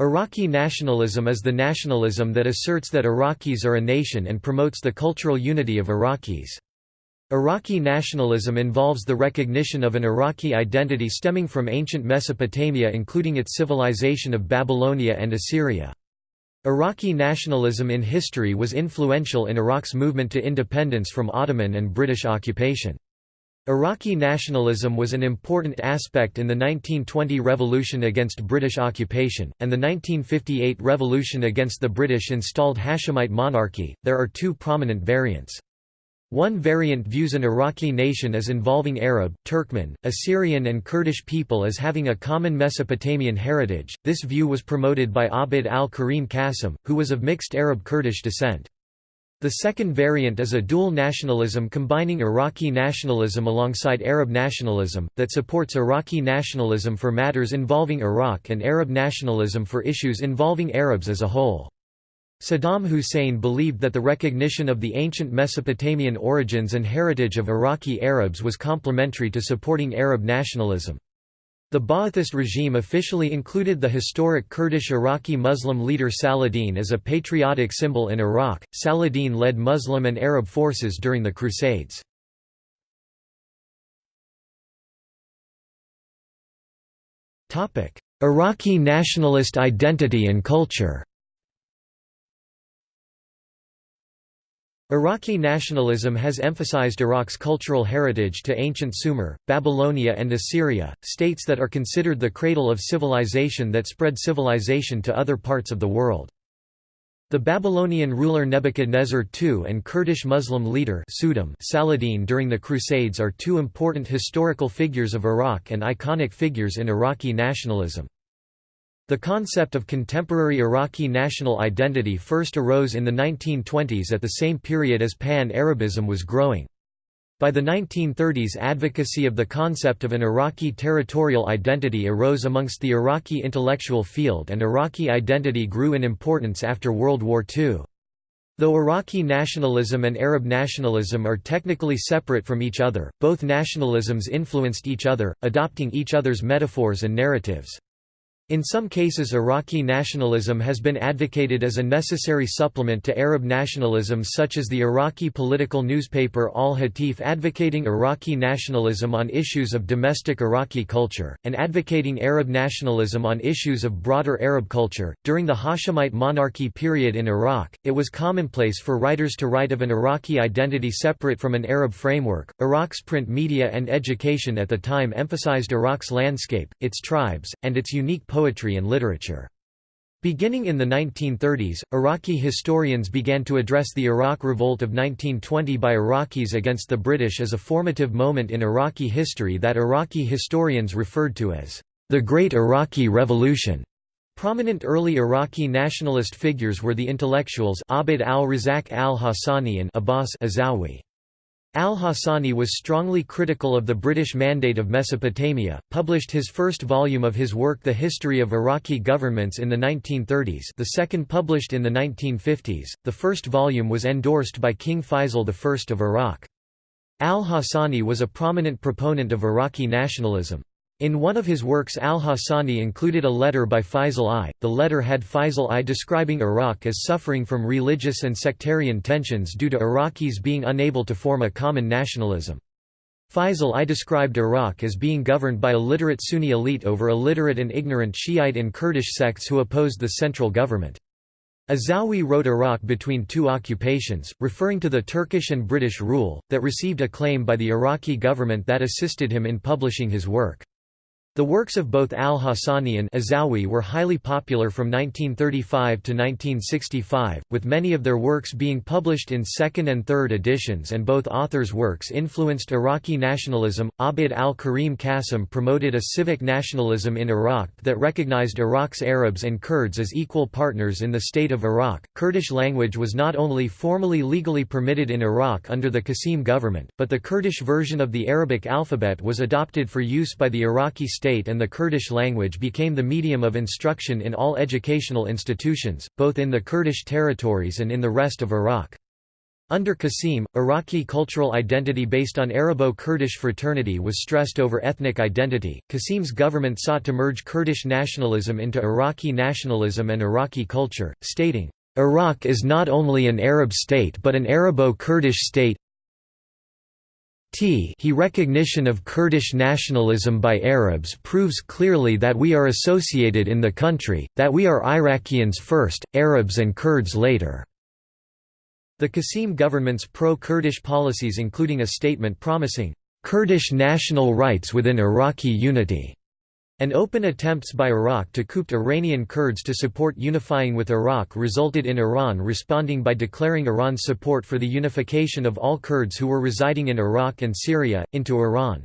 Iraqi nationalism is the nationalism that asserts that Iraqis are a nation and promotes the cultural unity of Iraqis. Iraqi nationalism involves the recognition of an Iraqi identity stemming from ancient Mesopotamia including its civilization of Babylonia and Assyria. Iraqi nationalism in history was influential in Iraq's movement to independence from Ottoman and British occupation. Iraqi nationalism was an important aspect in the 1920 revolution against British occupation, and the 1958 revolution against the British installed Hashemite monarchy. There are two prominent variants. One variant views an Iraqi nation as involving Arab, Turkmen, Assyrian, and Kurdish people as having a common Mesopotamian heritage. This view was promoted by Abd al Karim Qasim, who was of mixed Arab Kurdish descent. The second variant is a dual nationalism combining Iraqi nationalism alongside Arab nationalism, that supports Iraqi nationalism for matters involving Iraq and Arab nationalism for issues involving Arabs as a whole. Saddam Hussein believed that the recognition of the ancient Mesopotamian origins and heritage of Iraqi Arabs was complementary to supporting Arab nationalism. The Ba'athist regime officially included the historic Kurdish Iraqi Muslim leader Saladin as a patriotic symbol in Iraq. Saladin led Muslim and Arab forces during the Crusades. Iraqi nationalist identity and culture Iraqi nationalism has emphasized Iraq's cultural heritage to ancient Sumer, Babylonia and Assyria, states that are considered the cradle of civilization that spread civilization to other parts of the world. The Babylonian ruler Nebuchadnezzar II and Kurdish Muslim leader Saladin during the Crusades are two important historical figures of Iraq and iconic figures in Iraqi nationalism. The concept of contemporary Iraqi national identity first arose in the 1920s at the same period as Pan-Arabism was growing. By the 1930s advocacy of the concept of an Iraqi territorial identity arose amongst the Iraqi intellectual field and Iraqi identity grew in importance after World War II. Though Iraqi nationalism and Arab nationalism are technically separate from each other, both nationalisms influenced each other, adopting each other's metaphors and narratives. In some cases Iraqi nationalism has been advocated as a necessary supplement to Arab nationalism such as the Iraqi political newspaper Al-Hatif advocating Iraqi nationalism on issues of domestic Iraqi culture, and advocating Arab nationalism on issues of broader Arab culture. During the Hashemite monarchy period in Iraq, it was commonplace for writers to write of an Iraqi identity separate from an Arab framework. Iraq's print media and education at the time emphasized Iraq's landscape, its tribes, and its unique poetry and literature. Beginning in the 1930s, Iraqi historians began to address the Iraq Revolt of 1920 by Iraqis against the British as a formative moment in Iraqi history that Iraqi historians referred to as the Great Iraqi Revolution. Prominent early Iraqi nationalist figures were the intellectuals Abd al-Razak al-Hassani and Abbas Azawi. Al-Hassani was strongly critical of the British Mandate of Mesopotamia, published his first volume of his work The History of Iraqi Governments in the 1930s the second published in the 1950s, the first volume was endorsed by King Faisal I of Iraq. Al-Hassani was a prominent proponent of Iraqi nationalism. In one of his works al-Hassani included a letter by Faisal I. The letter had Faisal I describing Iraq as suffering from religious and sectarian tensions due to Iraqis being unable to form a common nationalism. Faisal I described Iraq as being governed by a literate Sunni elite over illiterate and ignorant Shiite and Kurdish sects who opposed the central government. Azawi wrote Iraq between two occupations, referring to the Turkish and British rule, that received acclaim by the Iraqi government that assisted him in publishing his work. The works of both al-Hassani and Azawi were highly popular from 1935 to 1965, with many of their works being published in second and third editions and both authors' works influenced Iraqi nationalism. Abd al-Karim Qasim promoted a civic nationalism in Iraq that recognized Iraq's Arabs and Kurds as equal partners in the state of Iraq. Kurdish language was not only formally legally permitted in Iraq under the Qasim government, but the Kurdish version of the Arabic alphabet was adopted for use by the Iraqi state and the Kurdish language became the medium of instruction in all educational institutions, both in the Kurdish territories and in the rest of Iraq. Under Qasim, Iraqi cultural identity based on Arabo-Kurdish fraternity was stressed over ethnic identity. Qasim's government sought to merge Kurdish nationalism into Iraqi nationalism and Iraqi culture, stating, Iraq is not only an Arab state but an Arabo-Kurdish state T he recognition of Kurdish nationalism by Arabs proves clearly that we are associated in the country, that we are Iraqians first, Arabs and Kurds later. The Qasim government's pro-Kurdish policies including a statement promising, "...Kurdish national rights within Iraqi unity." And open attempts by Iraq to coup Iranian Kurds to support unifying with Iraq resulted in Iran responding by declaring Iran's support for the unification of all Kurds who were residing in Iraq and Syria, into Iran.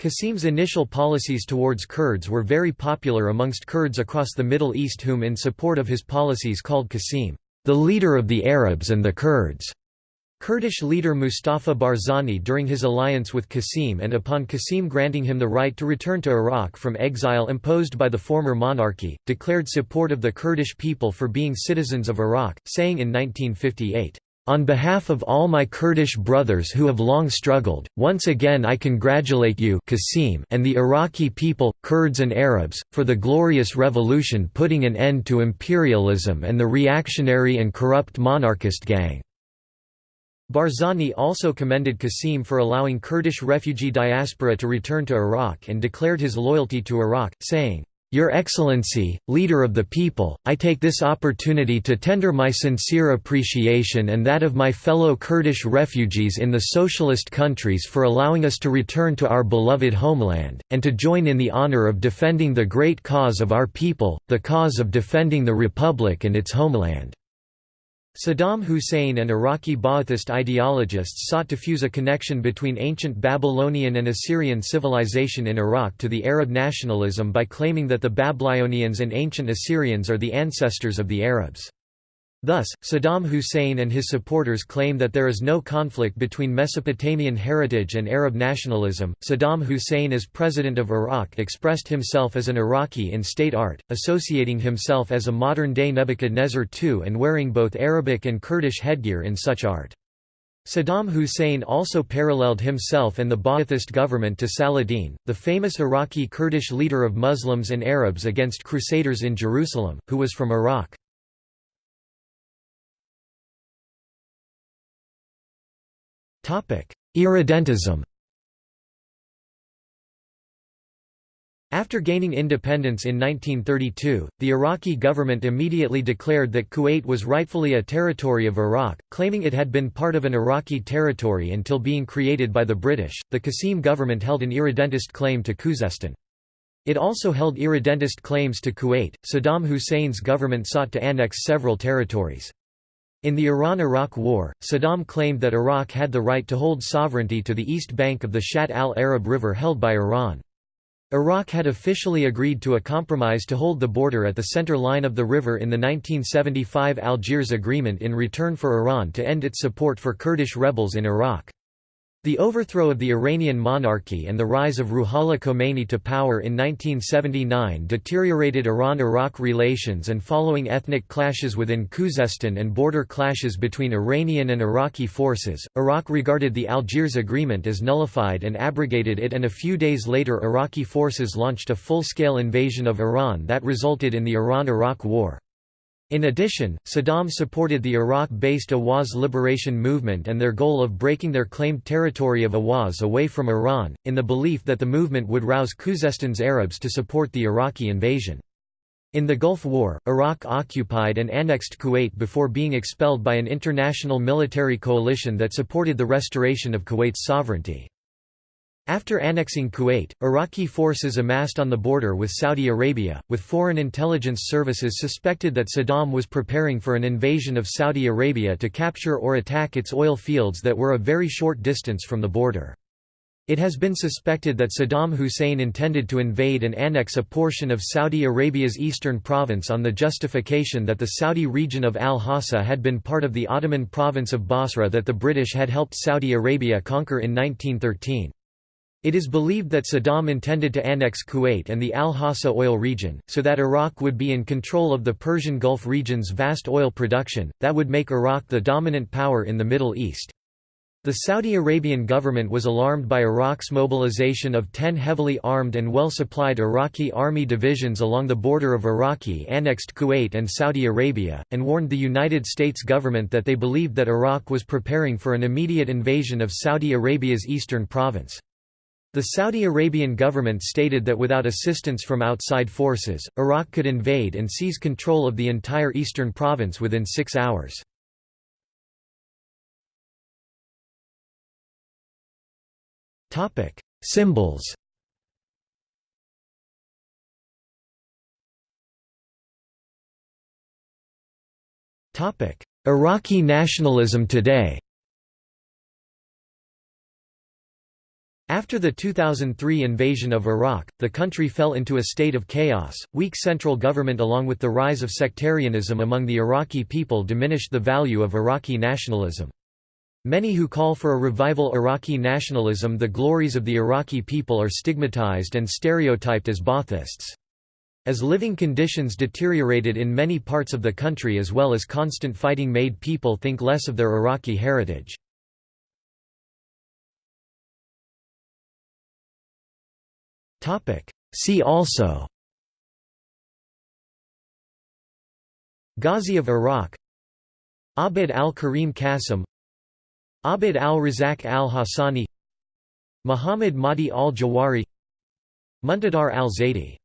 Qasim's initial policies towards Kurds were very popular amongst Kurds across the Middle East whom in support of his policies called Qasim the leader of the Arabs and the Kurds. Kurdish leader Mustafa Barzani during his alliance with Qasim and upon Qasim granting him the right to return to Iraq from exile imposed by the former monarchy, declared support of the Kurdish people for being citizens of Iraq, saying in 1958, on behalf of all my Kurdish brothers who have long struggled, once again I congratulate you Qasim and the Iraqi people, Kurds and Arabs, for the glorious revolution putting an end to imperialism and the reactionary and corrupt monarchist gang. Barzani also commended Qasim for allowing Kurdish refugee diaspora to return to Iraq and declared his loyalty to Iraq, saying, your Excellency, Leader of the People, I take this opportunity to tender my sincere appreciation and that of my fellow Kurdish refugees in the socialist countries for allowing us to return to our beloved homeland, and to join in the honor of defending the great cause of our people, the cause of defending the Republic and its homeland. Saddam Hussein and Iraqi Ba'athist ideologists sought to fuse a connection between ancient Babylonian and Assyrian civilization in Iraq to the Arab nationalism by claiming that the Babylonians and ancient Assyrians are the ancestors of the Arabs. Thus, Saddam Hussein and his supporters claim that there is no conflict between Mesopotamian heritage and Arab nationalism. Saddam Hussein, as president of Iraq, expressed himself as an Iraqi in state art, associating himself as a modern day Nebuchadnezzar II and wearing both Arabic and Kurdish headgear in such art. Saddam Hussein also paralleled himself and the Ba'athist government to Saladin, the famous Iraqi Kurdish leader of Muslims and Arabs against Crusaders in Jerusalem, who was from Iraq. Irredentism After gaining independence in 1932, the Iraqi government immediately declared that Kuwait was rightfully a territory of Iraq, claiming it had been part of an Iraqi territory until being created by the British. The Qasim government held an irredentist claim to Khuzestan. It also held irredentist claims to Kuwait. Saddam Hussein's government sought to annex several territories. In the Iran–Iraq War, Saddam claimed that Iraq had the right to hold sovereignty to the east bank of the Shatt al-Arab River held by Iran. Iraq had officially agreed to a compromise to hold the border at the center line of the river in the 1975 Algiers Agreement in return for Iran to end its support for Kurdish rebels in Iraq. The overthrow of the Iranian monarchy and the rise of Ruhollah Khomeini to power in 1979 deteriorated Iran–Iraq relations and following ethnic clashes within Khuzestan and border clashes between Iranian and Iraqi forces, Iraq regarded the Algiers Agreement as nullified and abrogated it and a few days later Iraqi forces launched a full-scale invasion of Iran that resulted in the Iran–Iraq War. In addition, Saddam supported the Iraq-based Ahwaz liberation movement and their goal of breaking their claimed territory of Ahwaz away from Iran, in the belief that the movement would rouse Khuzestan's Arabs to support the Iraqi invasion. In the Gulf War, Iraq occupied and annexed Kuwait before being expelled by an international military coalition that supported the restoration of Kuwait's sovereignty. After annexing Kuwait, Iraqi forces amassed on the border with Saudi Arabia, with foreign intelligence services suspected that Saddam was preparing for an invasion of Saudi Arabia to capture or attack its oil fields that were a very short distance from the border. It has been suspected that Saddam Hussein intended to invade and annex a portion of Saudi Arabia's eastern province on the justification that the Saudi region of Al-Hassa had been part of the Ottoman province of Basra that the British had helped Saudi Arabia conquer in 1913. It is believed that Saddam intended to annex Kuwait and the Al-Hassa oil region, so that Iraq would be in control of the Persian Gulf region's vast oil production, that would make Iraq the dominant power in the Middle East. The Saudi Arabian government was alarmed by Iraq's mobilization of ten heavily armed and well-supplied Iraqi army divisions along the border of Iraqi-annexed Kuwait and Saudi Arabia, and warned the United States government that they believed that Iraq was preparing for an immediate invasion of Saudi Arabia's eastern province. The Saudi Arabian government stated that without assistance from outside forces, Iraq could invade and seize control of the entire eastern province within six hours. Symbols Iraqi nationalism today After the 2003 invasion of Iraq, the country fell into a state of chaos. Weak central government along with the rise of sectarianism among the Iraqi people diminished the value of Iraqi nationalism. Many who call for a revival Iraqi nationalism the glories of the Iraqi people are stigmatized and stereotyped as Baathists. As living conditions deteriorated in many parts of the country as well as constant fighting made people think less of their Iraqi heritage. Topic. See also. Ghazi of Iraq. Abd al-Karim Qasim. Abd al-Razak al-Hassani. Muhammad Mahdi al-Jawahiri. Muntadar al-Zaidi